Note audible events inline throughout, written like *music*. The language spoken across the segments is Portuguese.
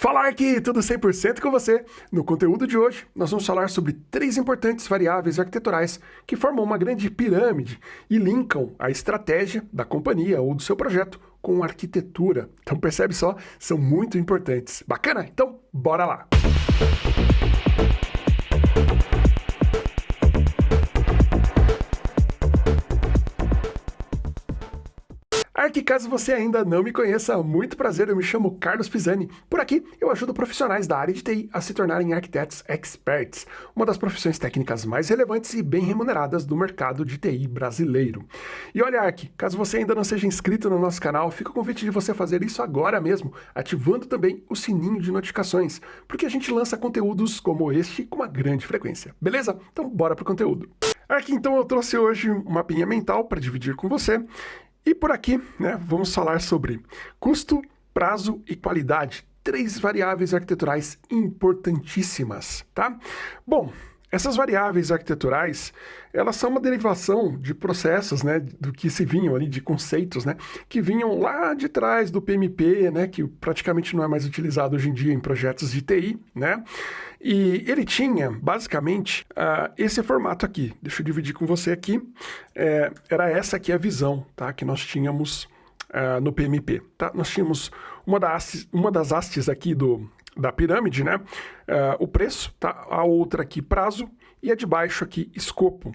Fala aqui, tudo 100% com você. No conteúdo de hoje, nós vamos falar sobre três importantes variáveis arquiteturais que formam uma grande pirâmide e linkam a estratégia da companhia ou do seu projeto com a arquitetura. Então percebe só, são muito importantes. Bacana? Então, bora lá! Música Arque, caso você ainda não me conheça, muito prazer, eu me chamo Carlos Pisani. Por aqui, eu ajudo profissionais da área de TI a se tornarem arquitetos experts, uma das profissões técnicas mais relevantes e bem remuneradas do mercado de TI brasileiro. E olha, Arque, caso você ainda não seja inscrito no nosso canal, fica o convite de você fazer isso agora mesmo, ativando também o sininho de notificações, porque a gente lança conteúdos como este com uma grande frequência, beleza? Então bora pro conteúdo. Aqui então eu trouxe hoje um mapinha mental para dividir com você e por aqui, né, vamos falar sobre custo, prazo e qualidade. Três variáveis arquiteturais importantíssimas, tá? Bom, essas variáveis arquiteturais, elas são uma derivação de processos, né, do que se vinham ali, de conceitos, né, que vinham lá de trás do PMP, né, que praticamente não é mais utilizado hoje em dia em projetos de TI, né, e ele tinha, basicamente, uh, esse formato aqui. Deixa eu dividir com você aqui. É, era essa aqui a visão, tá, que nós tínhamos uh, no PMP, tá? Nós tínhamos uma das, uma das hastes aqui do, da pirâmide, né? Uh, o preço, tá? A outra aqui, prazo, e a de baixo aqui, escopo.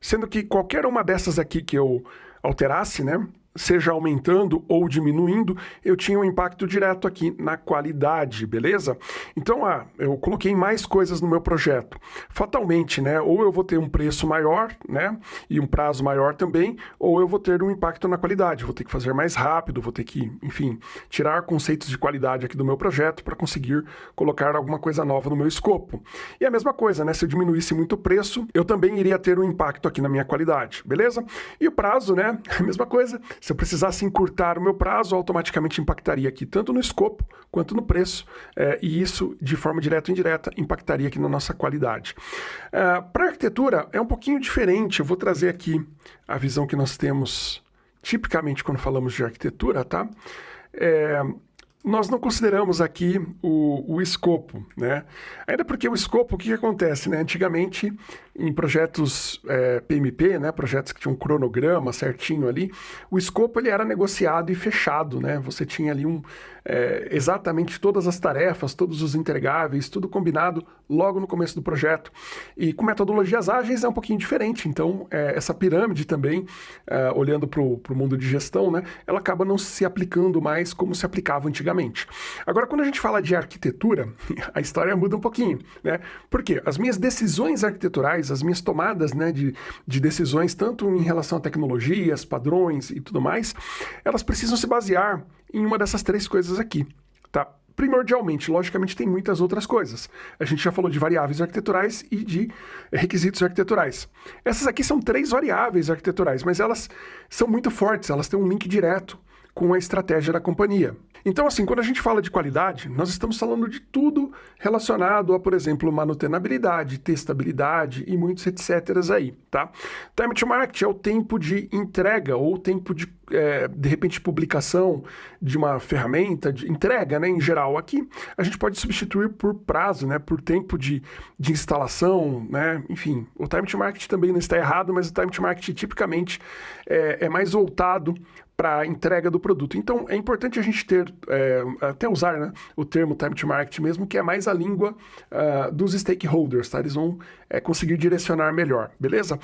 Sendo que qualquer uma dessas aqui que eu alterasse, né? Seja aumentando ou diminuindo, eu tinha um impacto direto aqui na qualidade, beleza? Então, ah, eu coloquei mais coisas no meu projeto. Fatalmente, né, ou eu vou ter um preço maior, né, e um prazo maior também, ou eu vou ter um impacto na qualidade, vou ter que fazer mais rápido, vou ter que, enfim, tirar conceitos de qualidade aqui do meu projeto para conseguir colocar alguma coisa nova no meu escopo. E a mesma coisa, né, se eu diminuísse muito o preço, eu também iria ter um impacto aqui na minha qualidade, beleza? E o prazo, né, *laughs* a mesma coisa, se eu precisasse encurtar o meu prazo, automaticamente impactaria aqui tanto no escopo quanto no preço, é, e isso, de forma direta ou indireta, impactaria aqui na nossa qualidade. É, Para arquitetura, é um pouquinho diferente. Eu vou trazer aqui a visão que nós temos tipicamente quando falamos de arquitetura, tá? É, nós não consideramos aqui o, o escopo, né? Ainda porque o escopo, o que, que acontece, né? Antigamente, em projetos é, PMP, né? Projetos que tinham um cronograma certinho ali, o escopo ele era negociado e fechado, né? Você tinha ali um, é, exatamente todas as tarefas, todos os entregáveis, tudo combinado logo no começo do projeto. E com metodologias ágeis é um pouquinho diferente, então é, essa pirâmide também, é, olhando para o mundo de gestão, né? Ela acaba não se aplicando mais como se aplicava antigamente. Agora, quando a gente fala de arquitetura, *laughs* a história muda um pouquinho, né? Porque as minhas decisões arquiteturais, as minhas tomadas né, de, de decisões, tanto em relação a tecnologias, padrões e tudo mais, elas precisam se basear em uma dessas três coisas aqui, tá? primordialmente. Logicamente, tem muitas outras coisas. A gente já falou de variáveis arquiteturais e de requisitos arquiteturais. Essas aqui são três variáveis arquiteturais, mas elas são muito fortes, elas têm um link direto com a estratégia da companhia. Então, assim, quando a gente fala de qualidade, nós estamos falando de tudo relacionado a, por exemplo, manutenabilidade, testabilidade e muitos etc. aí, tá? Time to market é o tempo de entrega ou tempo de, é, de repente, publicação de uma ferramenta, de entrega, né, em geral. Aqui, a gente pode substituir por prazo, né, por tempo de, de instalação, né, enfim. O time to market também não está errado, mas o time to market tipicamente é, é mais voltado para a entrega do produto. Então, é importante a gente ter, é, até usar né, o termo time to market mesmo, que é mais a língua uh, dos stakeholders, tá? Eles vão é, conseguir direcionar melhor, beleza?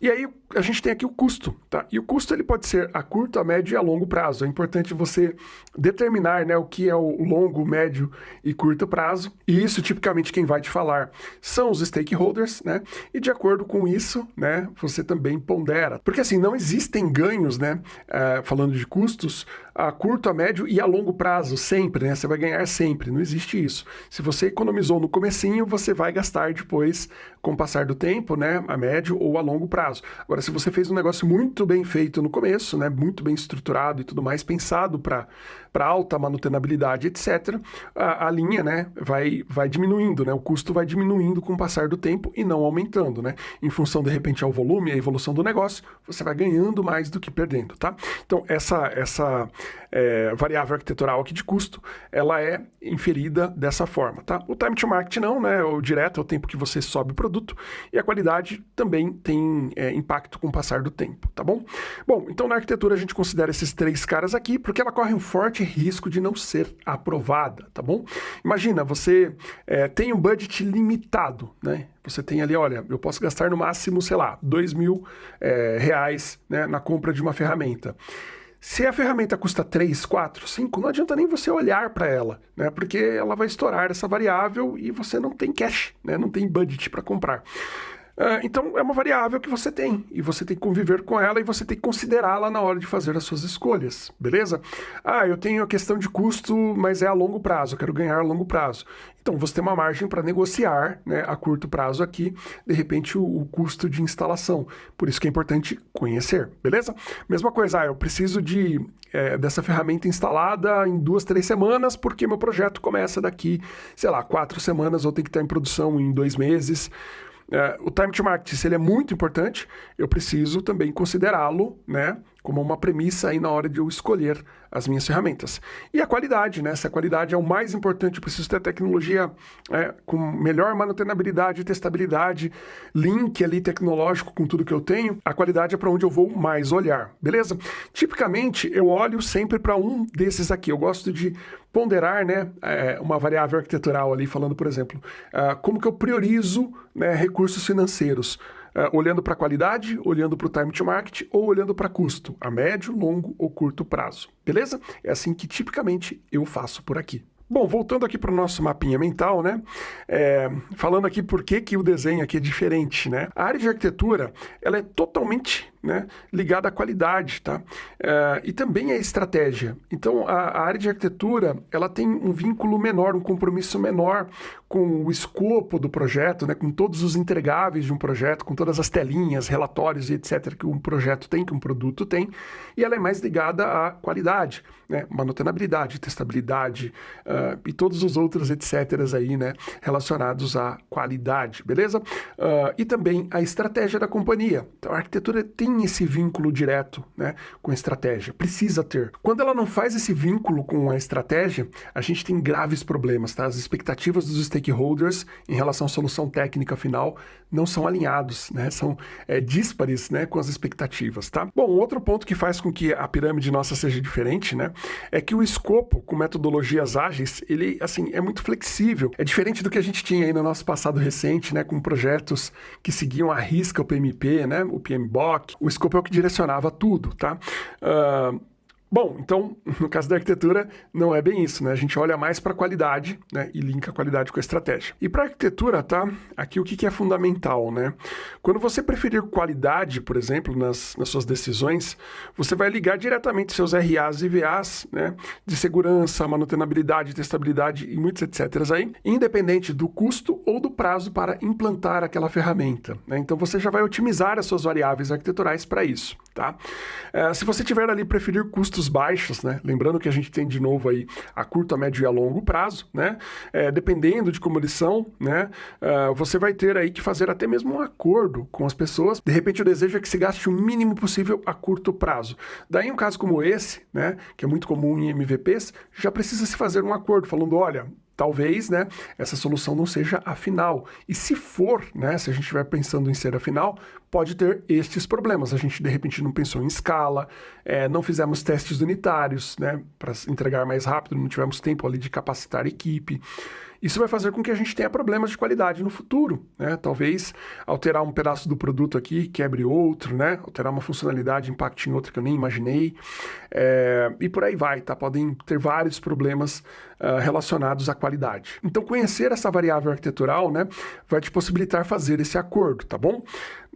E aí, a gente tem aqui o custo, tá? E o custo ele pode ser a curto, a médio e a longo prazo. É importante você determinar né, o que é o longo, médio e curto prazo. E isso, tipicamente, quem vai te falar são os stakeholders, né? E de acordo com isso, né, você também pondera. Porque assim, não existem ganhos, né? Uh, falando de custos, a curto, a médio e a longo prazo, sempre, né? Você vai ganhar sempre, não existe isso. Se você economizou no comecinho, você vai gastar depois com o passar do tempo, né? A médio ou a longo prazo. Agora, se você fez um negócio muito bem feito no começo, né? Muito bem estruturado e tudo mais, pensado para alta manutenabilidade, etc., a, a, linha, né? Vai, vai diminuindo, né? O custo vai diminuindo com o passar do tempo e não aumentando, né? Em função, de repente, ao volume, a evolução do negócio, você vai ganhando mais do que perdendo, tá? Então, essa... essa é, variável arquitetural aqui de custo, ela é inferida dessa forma, tá? O time to market não, né? O direto é o tempo que você sobe o produto e a qualidade também tem é, impacto com o passar do tempo, tá bom? Bom, então na arquitetura a gente considera esses três caras aqui porque ela corre um forte risco de não ser aprovada, tá bom? Imagina, você é, tem um budget limitado, né? Você tem ali, olha, eu posso gastar no máximo, sei lá, dois mil é, reais né, na compra de uma ferramenta. Se a ferramenta custa 3, 4, 5, não adianta nem você olhar para ela, né? Porque ela vai estourar essa variável e você não tem cash, né? Não tem budget para comprar. Uh, então é uma variável que você tem e você tem que conviver com ela e você tem que considerá-la na hora de fazer as suas escolhas, beleza? Ah, eu tenho a questão de custo, mas é a longo prazo, eu quero ganhar a longo prazo. Então você tem uma margem para negociar né, a curto prazo aqui, de repente, o, o, custo de instalação. Por isso que é importante conhecer, beleza? Mesma coisa, ah, eu preciso de, é, dessa ferramenta instalada em duas, três semanas, porque meu projeto começa daqui, sei lá, quatro semanas, ou tem que estar em produção em dois meses. É, o time to market, se ele é muito importante, eu preciso também considerá-lo, né, como uma premissa aí na hora de eu escolher as minhas ferramentas. E a qualidade, né? Se a qualidade é o mais importante, eu preciso ter tecnologia é, com melhor manutenabilidade, testabilidade, link ali tecnológico com tudo que eu tenho, a qualidade é para onde eu vou mais olhar, beleza? Tipicamente, eu olho sempre para um desses aqui. Eu gosto de ponderar, né, é, uma variável arquitetural ali, falando, por exemplo, uh, como que eu priorizo né, recursos financeiros uh, olhando para qualidade, olhando para o time to market ou olhando para custo, a médio, longo ou curto prazo. Beleza? É assim que tipicamente eu faço por aqui. Bom, voltando aqui para o nosso mapinha mental, né? É, falando aqui por que, que o desenho aqui é diferente, né? A área de arquitetura, ela é totalmente né, ligada à qualidade, tá? É, e também à estratégia. Então, a, a, área de arquitetura, ela tem um vínculo menor, um compromisso menor com o escopo do projeto, né, com todos os entregáveis de um projeto, com todas as telinhas, relatórios e etc. que um projeto tem, que um produto tem, e ela é mais ligada à qualidade, né, manutenabilidade, testabilidade uh, e todos os outros etc. aí, né, relacionados à qualidade, beleza? Uh, e também a estratégia da companhia. Então, a arquitetura tem tem esse vínculo direto né, com a estratégia, precisa ter. Quando ela não faz esse vínculo com a estratégia, a gente tem graves problemas, tá? As expectativas dos stakeholders em relação à solução técnica final não são alinhados, né? São é, díspares né, com as expectativas, tá? Bom, outro ponto que faz com que a pirâmide nossa seja diferente, né? É que o escopo com metodologias ágeis, ele, assim, é muito flexível. É diferente do que a gente tinha aí no nosso passado recente, né? Com projetos que seguiam à risca o PMP, né? O PMBOK, o escopo é o que direcionava tudo, tá? Uh, Bom, então, *laughs* no caso da arquitetura, não é bem isso, né? A gente olha mais para a qualidade, né? E linka a qualidade com a estratégia. E para arquitetura, tá? Aqui o que, que, é fundamental, né? Quando você preferir qualidade, por exemplo, nas, nas suas decisões, você vai ligar diretamente seus RAs e VAs, né? De segurança, manutenabilidade, testabilidade e muitos etc. aí, independente do custo ou do prazo para implantar aquela ferramenta. Né? Então, você já vai otimizar as suas variáveis arquiteturais para isso, tá? É, se você tiver ali preferir custos custos baixos, né? Lembrando que a gente tem de novo aí a curto, a médio e a longo prazo, né? É, dependendo de como eles são, né? Uh, você vai ter aí que fazer até mesmo um acordo com as pessoas. De repente o desejo é que se gaste o mínimo possível a curto prazo. Daí um caso como esse, né? Que é muito comum em MVPs, já precisa se fazer um acordo falando, olha, talvez, né, essa solução não seja a final. E se for, né, se a gente estiver pensando em ser a final, pode ter estes problemas. A gente, de repente, não pensou em escala, é, não fizemos testes unitários, né, para entregar mais rápido, não tivemos tempo ali de capacitar a equipe. Isso vai fazer com que a gente tenha problemas de qualidade no futuro, né? Talvez alterar um pedaço do produto aqui quebre outro, né? Alterar uma funcionalidade impacte em outra que eu nem imaginei. É... e por aí vai, tá? Podem ter vários problemas uh, relacionados à qualidade. Então, conhecer essa variável arquitetural, né, vai te possibilitar fazer esse acordo, tá bom?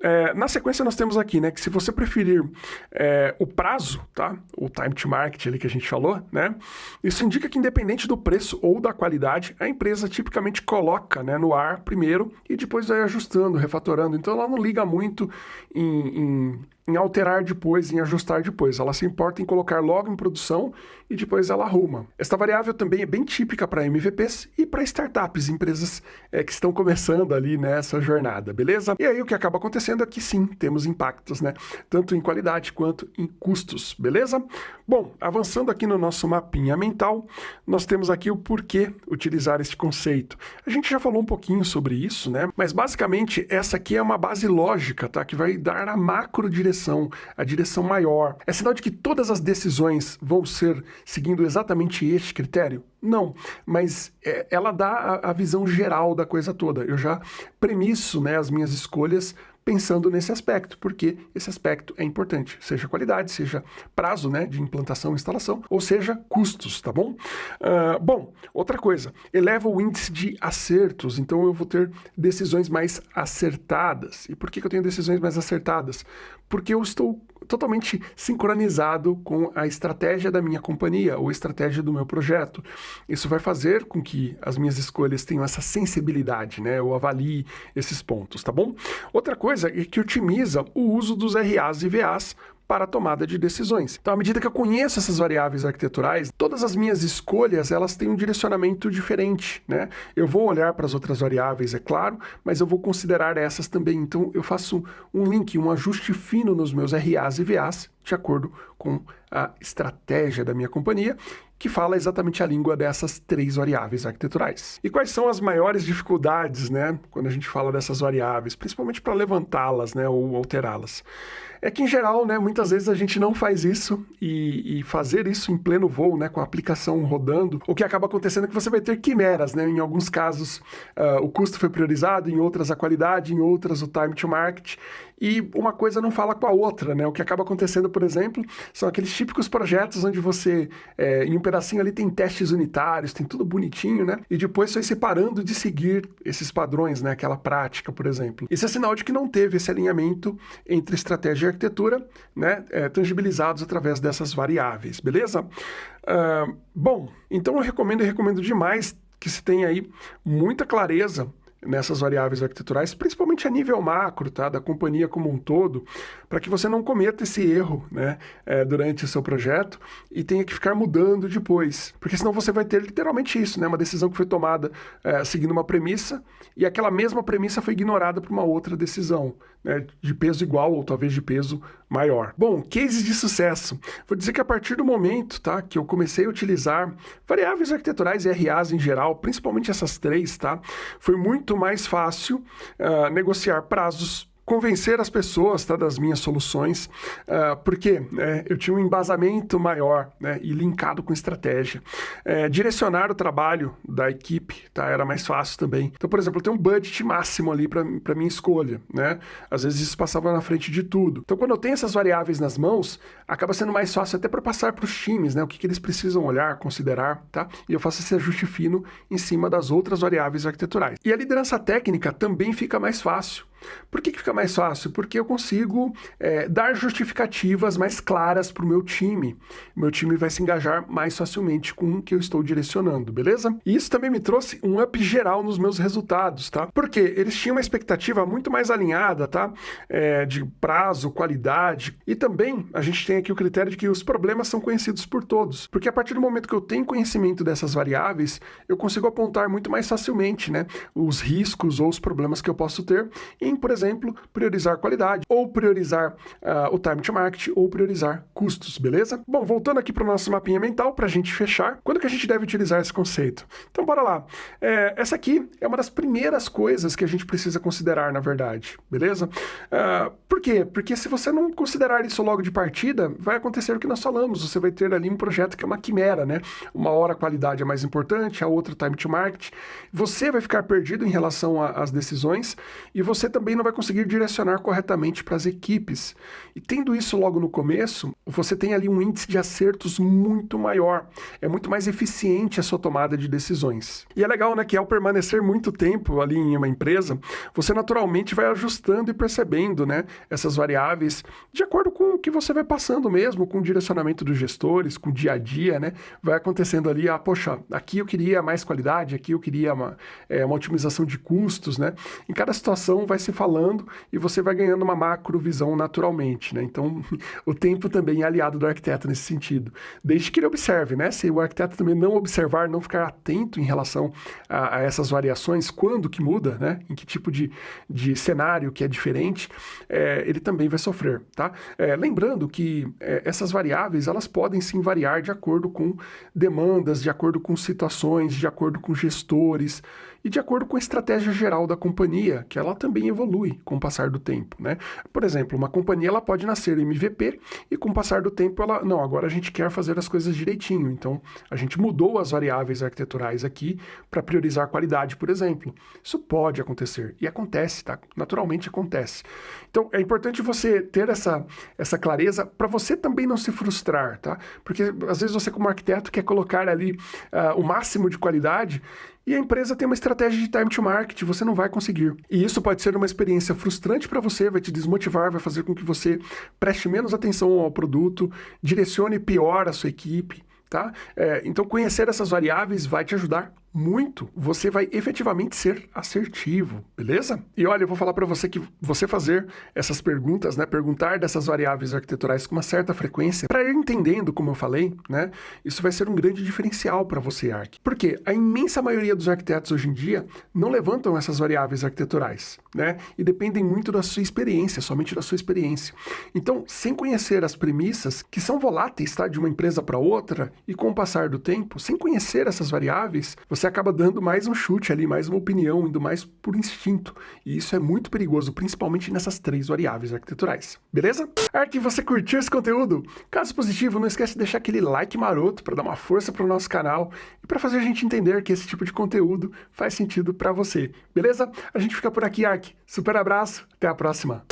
É, na sequência nós temos aqui, né, que se você preferir é, o prazo, tá, o time to market ali que a gente falou, né, isso indica que independente do preço ou da qualidade, a empresa tipicamente coloca, né, no ar primeiro e depois vai ajustando, refatorando. Então ela não liga muito em, em em alterar depois, em ajustar depois. Ela se importa em colocar logo em produção e depois ela arruma. Esta variável também é bem típica para MVPs e para startups, empresas é, que estão começando ali nessa jornada, beleza? E aí o que acaba acontecendo é que sim, temos impactos, né? Tanto em qualidade quanto em custos, beleza? Bom, avançando aqui no nosso mapinha mental, nós temos aqui o porquê utilizar este conceito. A gente já falou um pouquinho sobre isso, né? Mas basicamente essa aqui é uma base lógica, tá? Que vai dar a macro direção, a direção maior. É sinal de que todas as decisões vão ser seguindo exatamente este critério? Não, mas é, ela dá a, a, visão geral da coisa toda. Eu já premisso né, as minhas escolhas pensando nesse aspecto, porque esse aspecto é importante, seja qualidade, seja prazo né, de implantação e instalação, ou seja, custos, tá bom? Uh, bom, outra coisa, eleva o índice de acertos, então eu vou ter decisões mais acertadas. E por que, que eu tenho decisões mais acertadas? Porque eu estou totalmente sincronizado com a estratégia da minha companhia ou estratégia do meu projeto. Isso vai fazer com que as minhas escolhas tenham essa sensibilidade, né? Eu avalie esses pontos, tá bom? Outra coisa é que otimiza o uso dos RAs e VAs para a tomada de decisões. Então, à medida que eu conheço essas variáveis arquiteturais, todas as minhas escolhas, elas têm um direcionamento diferente, né? Eu vou olhar para as outras variáveis, é claro, mas eu vou considerar essas também. Então, eu faço um link, um ajuste fino nos meus RAs e VAs, de acordo com a estratégia da minha companhia, que fala exatamente a língua dessas três variáveis arquiteturais. E quais são as maiores dificuldades, né, quando a gente fala dessas variáveis, principalmente para levantá-las, né, ou alterá-las? É que, em geral, né, muitas vezes a gente não faz isso e, e, fazer isso em pleno voo, né, com a aplicação rodando, o que acaba acontecendo é que você vai ter quimeras, né? Em alguns casos uh, o custo foi priorizado, em outras a qualidade, em outras o time to market, e uma coisa não fala com a outra, né? O que acaba acontecendo, por exemplo, são aqueles típicos projetos onde você, é, em um pedacinho ali tem testes unitários, tem tudo bonitinho, né? E depois foi separando de seguir esses padrões, né? Aquela prática, por exemplo. Isso é sinal de que não teve esse alinhamento entre estratégia arquitetura, né? É, tangibilizados através dessas variáveis, beleza? Uh, bom, então eu recomendo e recomendo demais que se tenha aí muita clareza nessas variáveis arquiteturais, principalmente a nível macro, tá, da companhia como um todo, para que você não cometa esse erro né, é, durante o seu projeto e tenha que ficar mudando depois. Porque senão você vai ter literalmente isso, né, uma decisão que foi tomada é, seguindo uma premissa e aquela mesma premissa foi ignorada por uma outra decisão, né, de peso igual ou talvez de peso maior. Bom, cases de sucesso. Vou dizer que a partir do momento tá, que eu comecei a utilizar variáveis arquiteturais e RAs em geral, principalmente essas três, tá, foi muito mais fácil uh, negociar prazos convencer as pessoas tá, das minhas soluções, uh, porque né, eu tinha um embasamento maior né, e linkado com estratégia. É, direcionar o trabalho da equipe tá, era mais fácil também. Então, por exemplo, eu tenho um budget máximo ali para minha escolha. Né? Às vezes isso passava na frente de tudo. Então, quando eu tenho essas variáveis nas mãos, acaba sendo mais fácil até para passar para os times, né? o que, que eles precisam olhar, considerar, tá? e eu faço esse ajuste fino em cima das outras variáveis arquiteturais. E a liderança técnica também fica mais fácil. Por que, que fica mais fácil? Porque eu consigo é, dar justificativas mais claras para o meu time. Meu time vai se engajar mais facilmente com o que eu estou direcionando, beleza? E isso também me trouxe um up geral nos meus resultados, tá? Porque eles tinham uma expectativa muito mais alinhada, tá? É, de prazo, qualidade. E também a gente tem aqui o critério de que os problemas são conhecidos por todos. Porque a partir do momento que eu tenho conhecimento dessas variáveis, eu consigo apontar muito mais facilmente, né? Os riscos ou os problemas que eu posso ter em, por exemplo, priorizar qualidade, ou priorizar uh, o time to market, ou priorizar custos, beleza? Bom, voltando aqui para o nosso mapinha mental, para a gente fechar, quando que a gente deve utilizar esse conceito? Então, bora lá. É, essa aqui é uma das primeiras coisas que a gente precisa considerar, na verdade, beleza? Uh, por quê? Porque se você não considerar isso logo de partida, vai acontecer o que nós falamos, você vai ter ali um projeto que é uma quimera, né? Uma hora a qualidade é mais importante, a outra time to market. Você vai ficar perdido em relação às decisões e você também não vai conseguir direcionar corretamente para as equipes. E tendo isso logo no começo, você tem ali um índice de acertos muito maior. É muito mais eficiente a sua tomada de decisões. E é legal, né, que ao permanecer muito tempo ali em uma empresa, você naturalmente vai ajustando e percebendo, né, essas variáveis de acordo com o que você vai passando mesmo, com o direcionamento dos gestores, com o dia a dia, né? Vai acontecendo ali, ah, poxa, aqui eu queria mais qualidade, aqui eu queria uma, é, uma otimização de custos, né? Em cada situação vai se se falando e você vai ganhando uma macro visão naturalmente, né? Então, *laughs* o tempo também é aliado do arquiteto nesse sentido. Desde que ele observe, né? Se o arquiteto também não observar, não ficar atento em relação a, a essas variações, quando que muda, né? Em que tipo de, de cenário que é diferente, é, ele também vai sofrer, tá? É, lembrando que é, essas variáveis, elas podem sim variar de acordo com demandas, de acordo com situações, de acordo com gestores, e de acordo com a estratégia geral da companhia, que ela também evolui com o passar do tempo, né? Por exemplo, uma companhia ela pode nascer MVP e com o passar do tempo ela, não, agora a gente quer fazer as coisas direitinho, então a gente mudou as variáveis arquiteturais aqui para priorizar a qualidade, por exemplo. Isso pode acontecer e acontece, tá? Naturalmente acontece. Então é importante você ter essa, essa clareza para você também não se frustrar, tá? Porque às vezes você como arquiteto quer colocar ali uh, o máximo de qualidade e a empresa tem uma estratégia de time to market, você não vai conseguir. E isso pode ser uma experiência frustrante para você, vai te desmotivar, vai fazer com que você preste menos atenção ao produto, direcione pior a sua equipe, tá? É, então conhecer essas variáveis vai te ajudar muito, você vai efetivamente ser assertivo, beleza? E olha, eu vou falar para você que você fazer essas perguntas, né, perguntar dessas variáveis arquiteturais com uma certa frequência, para ir entendendo, como eu falei, né, isso vai ser um grande diferencial para você, Arc. Porque a imensa maioria dos arquitetos hoje em dia não levantam essas variáveis arquiteturais, né, e dependem muito da sua experiência, somente da sua experiência. Então, sem conhecer as premissas, que são voláteis, tá, de uma empresa para outra, e com o passar do tempo, sem conhecer essas variáveis, você acaba dando mais um chute ali, mais uma opinião, indo mais por instinto. E isso é muito perigoso, principalmente nessas três variáveis arquiteturais. Beleza? Ark, você curtiu esse conteúdo? Caso positivo, não esquece de deixar aquele like maroto para dar uma força para o nosso canal e para fazer a gente entender que esse tipo de conteúdo faz sentido para você. Beleza? A gente fica por aqui, Ark. Super abraço, até a próxima.